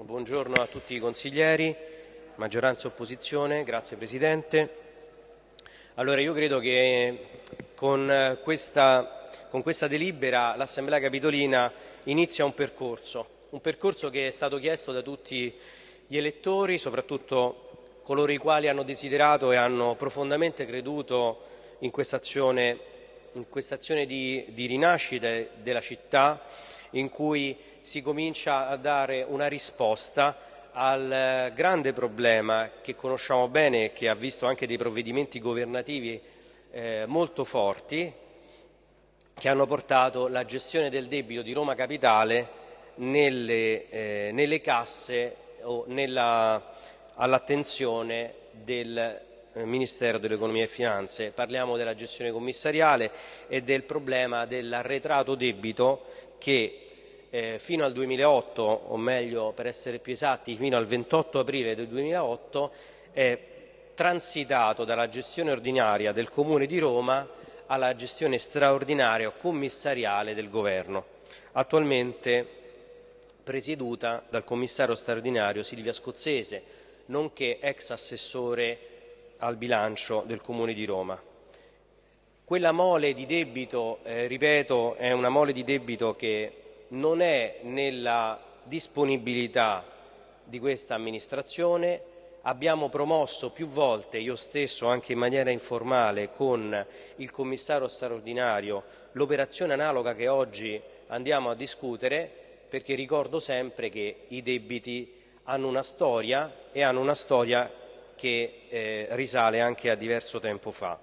buongiorno a tutti i consiglieri, maggioranza e opposizione, grazie Presidente. Allora io credo che con questa, con questa delibera l'Assemblea Capitolina inizia un percorso, un percorso che è stato chiesto da tutti gli elettori, soprattutto coloro i quali hanno desiderato e hanno profondamente creduto in questa azione di, di rinascita della città in cui si comincia a dare una risposta al grande problema che conosciamo bene e che ha visto anche dei provvedimenti governativi eh, molto forti che hanno portato la gestione del debito di Roma Capitale nelle, eh, nelle casse o all'attenzione del eh, Ministero dell'Economia e Finanze. Parliamo della gestione commissariale e del problema dell'arretrato debito che eh, fino al 2008, o meglio per essere più esatti fino al 28 aprile del 2008, è transitato dalla gestione ordinaria del Comune di Roma alla gestione straordinaria commissariale del Governo, attualmente presieduta dal commissario straordinario Silvia Scozzese, nonché ex assessore al bilancio del Comune di Roma. Quella mole di debito, eh, ripeto, è una mole di debito che non è nella disponibilità di questa amministrazione. Abbiamo promosso più volte, io stesso anche in maniera informale con il commissario straordinario, l'operazione analoga che oggi andiamo a discutere perché ricordo sempre che i debiti hanno una storia e hanno una storia che eh, risale anche a diverso tempo fa.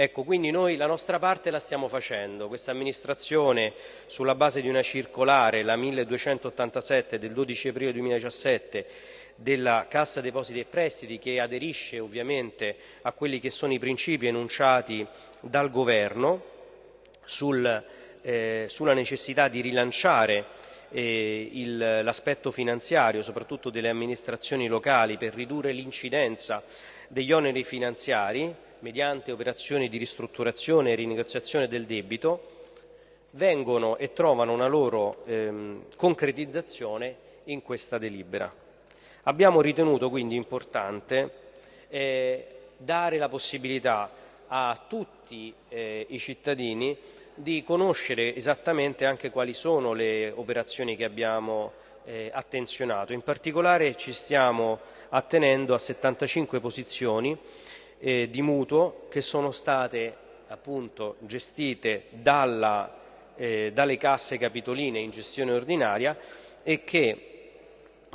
Ecco, quindi noi la nostra parte la stiamo facendo. Questa amministrazione, sulla base di una circolare, la 1287 del 12 aprile 2017, della Cassa Depositi e Prestiti, che aderisce ovviamente a quelli che sono i principi enunciati dal Governo sul, eh, sulla necessità di rilanciare eh, l'aspetto finanziario, soprattutto delle amministrazioni locali, per ridurre l'incidenza degli oneri finanziari, mediante operazioni di ristrutturazione e rinegoziazione del debito, vengono e trovano una loro ehm, concretizzazione in questa delibera. Abbiamo ritenuto quindi importante eh, dare la possibilità a tutti eh, i cittadini di conoscere esattamente anche quali sono le operazioni che abbiamo eh, attenzionato. In particolare ci stiamo attenendo a 75 posizioni eh, di mutuo che sono state appunto gestite dalla, eh, dalle casse capitoline in gestione ordinaria e che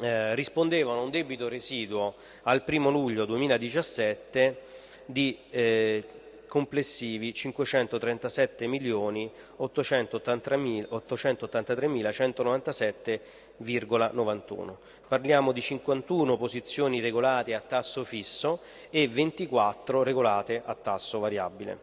eh, rispondevano a un debito residuo al 1 luglio 2017 di eh, complessivi 537 milioni 883.197,91. Parliamo di 51 posizioni regolate a tasso fisso e 24 regolate a tasso variabile.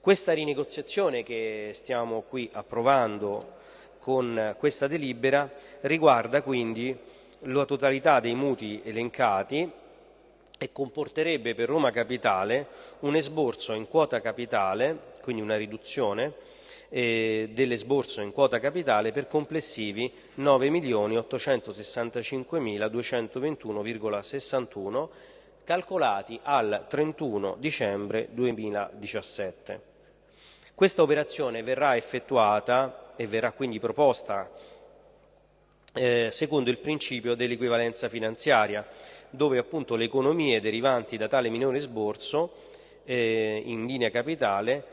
Questa rinegoziazione che stiamo qui approvando con questa delibera riguarda quindi la totalità dei mutui elencati e comporterebbe per Roma Capitale un esborso in quota capitale, quindi una riduzione eh, dell'esborso in quota capitale per complessivi 9.865.221,61 calcolati al 31 dicembre 2017. Questa operazione verrà effettuata e verrà quindi proposta eh, secondo il principio dell'equivalenza finanziaria, dove appunto le economie derivanti da tale minore sborso eh, in linea capitale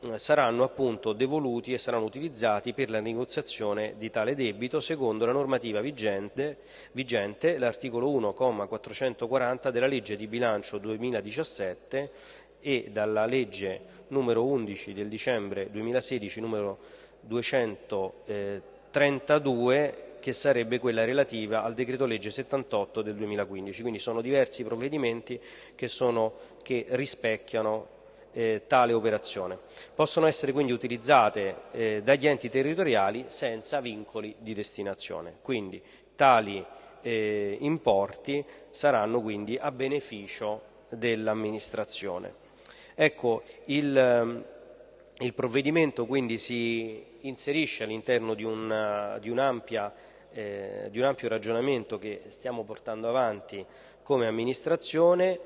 eh, saranno appunto devoluti e saranno utilizzati per la negoziazione di tale debito secondo la normativa vigente, vigente l'articolo 1,440 della legge di bilancio 2017 e dalla legge numero 11 del dicembre 2016 numero 232 che sarebbe quella relativa al decreto legge 78 del 2015. Quindi sono diversi provvedimenti che, sono, che rispecchiano eh, tale operazione. Possono essere quindi utilizzate eh, dagli enti territoriali senza vincoli di destinazione. Quindi tali eh, importi saranno quindi a beneficio dell'amministrazione. Ecco, il, ehm, il, provvedimento quindi si inserisce all'interno di, un, di un'ampia eh, di un ampio ragionamento che stiamo portando avanti come amministrazione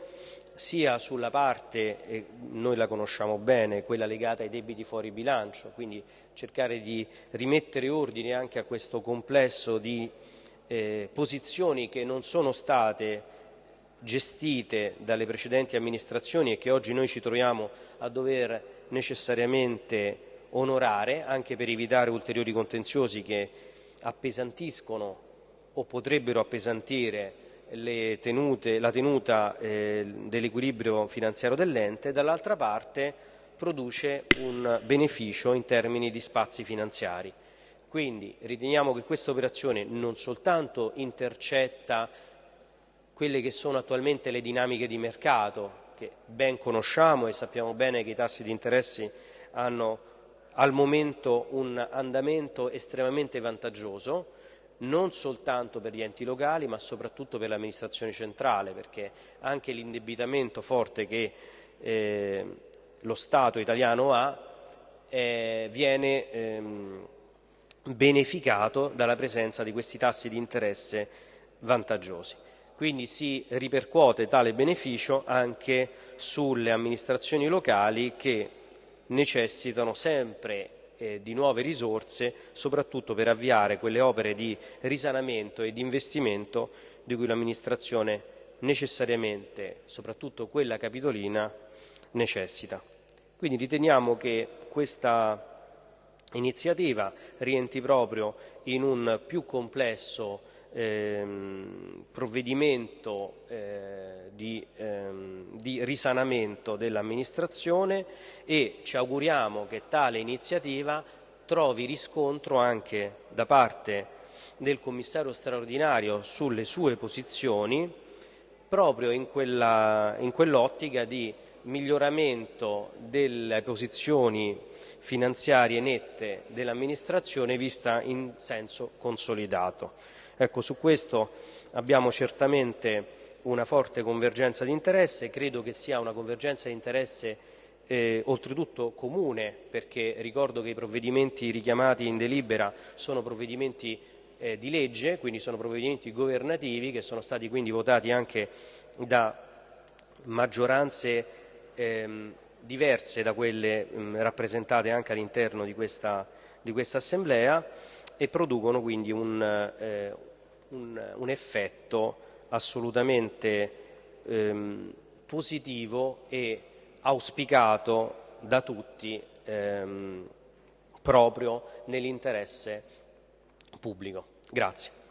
sia sulla parte, e noi la conosciamo bene, quella legata ai debiti fuori bilancio, quindi cercare di rimettere ordine anche a questo complesso di eh, posizioni che non sono state gestite dalle precedenti amministrazioni e che oggi noi ci troviamo a dover necessariamente onorare, anche per evitare ulteriori contenziosi che appesantiscono o potrebbero appesantire tenute, la tenuta eh, dell'equilibrio finanziario dell'ente, dall'altra parte produce un beneficio in termini di spazi finanziari. Quindi riteniamo che questa operazione non soltanto intercetta quelle che sono attualmente le dinamiche di mercato, che ben conosciamo e sappiamo bene che i tassi di interessi hanno al momento un andamento estremamente vantaggioso, non soltanto per gli enti locali ma soprattutto per l'amministrazione centrale, perché anche l'indebitamento forte che eh, lo Stato italiano ha eh, viene ehm, beneficato dalla presenza di questi tassi di interesse vantaggiosi. Quindi si ripercuote tale beneficio anche sulle amministrazioni locali che necessitano sempre eh, di nuove risorse, soprattutto per avviare quelle opere di risanamento e di investimento di cui l'amministrazione necessariamente, soprattutto quella capitolina, necessita. Quindi riteniamo che questa iniziativa rientri proprio in un più complesso ehm, provvedimento eh, di, ehm, di risanamento dell'amministrazione e ci auguriamo che tale iniziativa trovi riscontro anche da parte del commissario straordinario sulle sue posizioni proprio in, quell'ottica di miglioramento delle posizioni finanziarie nette dell'amministrazione vista in senso consolidato. Ecco, su questo abbiamo certamente una forte convergenza di interesse, credo che sia una convergenza di interesse eh, oltretutto comune, perché ricordo che i provvedimenti richiamati in delibera sono provvedimenti eh, di legge, quindi sono provvedimenti governativi che sono stati quindi votati anche da maggioranze ehm, diverse da quelle mh, rappresentate anche all'interno di questa, di questa Assemblea e producono quindi un, eh, un, un effetto assolutamente ehm, positivo e auspicato da tutti ehm, proprio nell'interesse pubblico. Grazie.